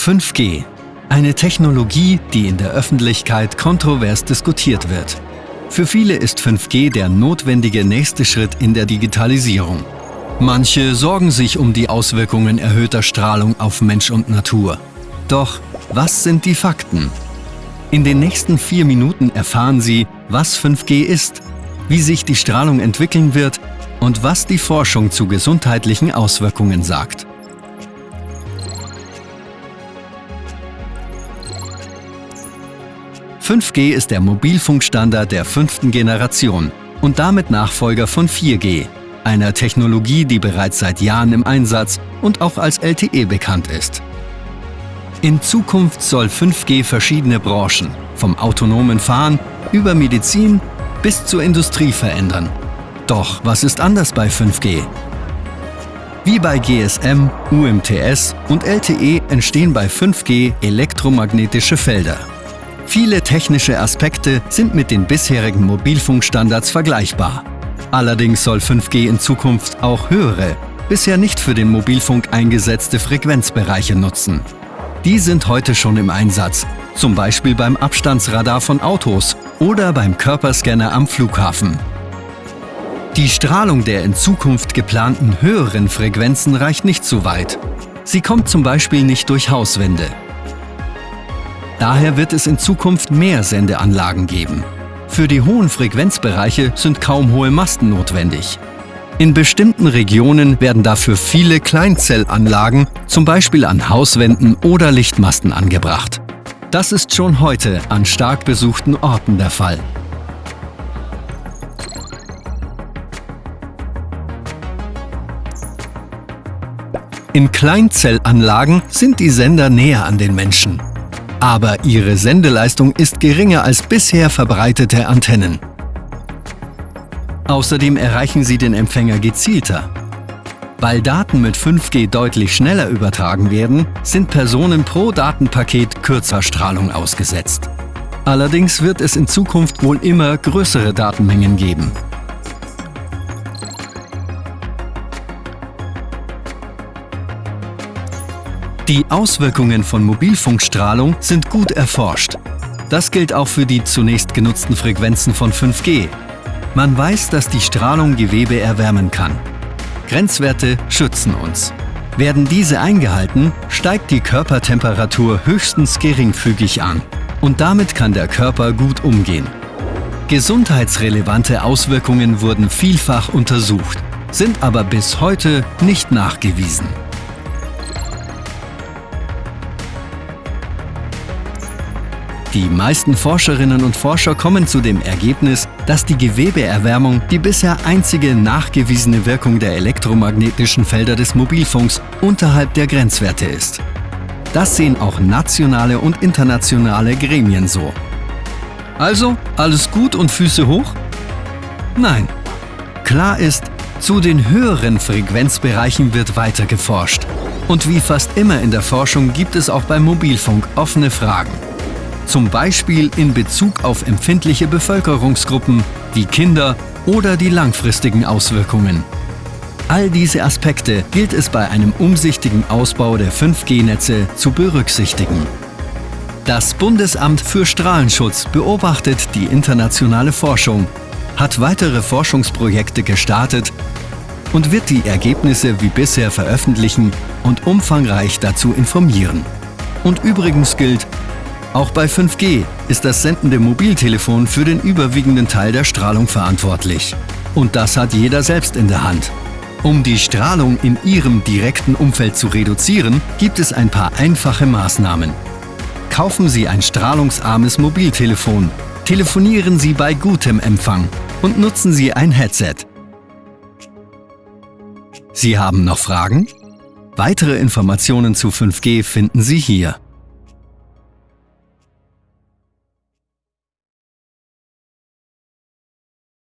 5G. Eine Technologie, die in der Öffentlichkeit kontrovers diskutiert wird. Für viele ist 5G der notwendige nächste Schritt in der Digitalisierung. Manche sorgen sich um die Auswirkungen erhöhter Strahlung auf Mensch und Natur. Doch was sind die Fakten? In den nächsten vier Minuten erfahren Sie, was 5G ist, wie sich die Strahlung entwickeln wird und was die Forschung zu gesundheitlichen Auswirkungen sagt. »5G ist der Mobilfunkstandard der fünften Generation und damit Nachfolger von 4G, einer Technologie, die bereits seit Jahren im Einsatz und auch als LTE bekannt ist. In Zukunft soll 5G verschiedene Branchen, vom autonomen Fahren über Medizin bis zur Industrie verändern. Doch was ist anders bei 5G? Wie bei GSM, UMTS und LTE entstehen bei 5G elektromagnetische Felder. Viele technische Aspekte sind mit den bisherigen Mobilfunkstandards vergleichbar. Allerdings soll 5G in Zukunft auch höhere, bisher nicht für den Mobilfunk eingesetzte Frequenzbereiche nutzen. Die sind heute schon im Einsatz, zum Beispiel beim Abstandsradar von Autos oder beim Körperscanner am Flughafen. Die Strahlung der in Zukunft geplanten höheren Frequenzen reicht nicht so weit. Sie kommt zum Beispiel nicht durch Hauswände. Daher wird es in Zukunft mehr Sendeanlagen geben. Für die hohen Frequenzbereiche sind kaum hohe Masten notwendig. In bestimmten Regionen werden dafür viele Kleinzellanlagen, zum Beispiel an Hauswänden oder Lichtmasten angebracht. Das ist schon heute an stark besuchten Orten der Fall. In Kleinzellanlagen sind die Sender näher an den Menschen. Aber ihre Sendeleistung ist geringer als bisher verbreitete Antennen. Außerdem erreichen sie den Empfänger gezielter. Weil Daten mit 5G deutlich schneller übertragen werden, sind Personen pro Datenpaket kürzer Strahlung ausgesetzt. Allerdings wird es in Zukunft wohl immer größere Datenmengen geben. Die Auswirkungen von Mobilfunkstrahlung sind gut erforscht. Das gilt auch für die zunächst genutzten Frequenzen von 5G. Man weiß, dass die Strahlung Gewebe erwärmen kann. Grenzwerte schützen uns. Werden diese eingehalten, steigt die Körpertemperatur höchstens geringfügig an. Und damit kann der Körper gut umgehen. Gesundheitsrelevante Auswirkungen wurden vielfach untersucht, sind aber bis heute nicht nachgewiesen. Die meisten Forscherinnen und Forscher kommen zu dem Ergebnis, dass die Gewebeerwärmung die bisher einzige nachgewiesene Wirkung der elektromagnetischen Felder des Mobilfunks unterhalb der Grenzwerte ist. Das sehen auch nationale und internationale Gremien so. Also, alles gut und Füße hoch? Nein. Klar ist, zu den höheren Frequenzbereichen wird weiter geforscht. Und wie fast immer in der Forschung gibt es auch beim Mobilfunk offene Fragen zum Beispiel in Bezug auf empfindliche Bevölkerungsgruppen wie Kinder oder die langfristigen Auswirkungen. All diese Aspekte gilt es bei einem umsichtigen Ausbau der 5G-Netze zu berücksichtigen. Das Bundesamt für Strahlenschutz beobachtet die internationale Forschung, hat weitere Forschungsprojekte gestartet und wird die Ergebnisse wie bisher veröffentlichen und umfangreich dazu informieren. Und übrigens gilt, auch bei 5G ist das sendende Mobiltelefon für den überwiegenden Teil der Strahlung verantwortlich. Und das hat jeder selbst in der Hand. Um die Strahlung in Ihrem direkten Umfeld zu reduzieren, gibt es ein paar einfache Maßnahmen. Kaufen Sie ein strahlungsarmes Mobiltelefon, telefonieren Sie bei gutem Empfang und nutzen Sie ein Headset. Sie haben noch Fragen? Weitere Informationen zu 5G finden Sie hier.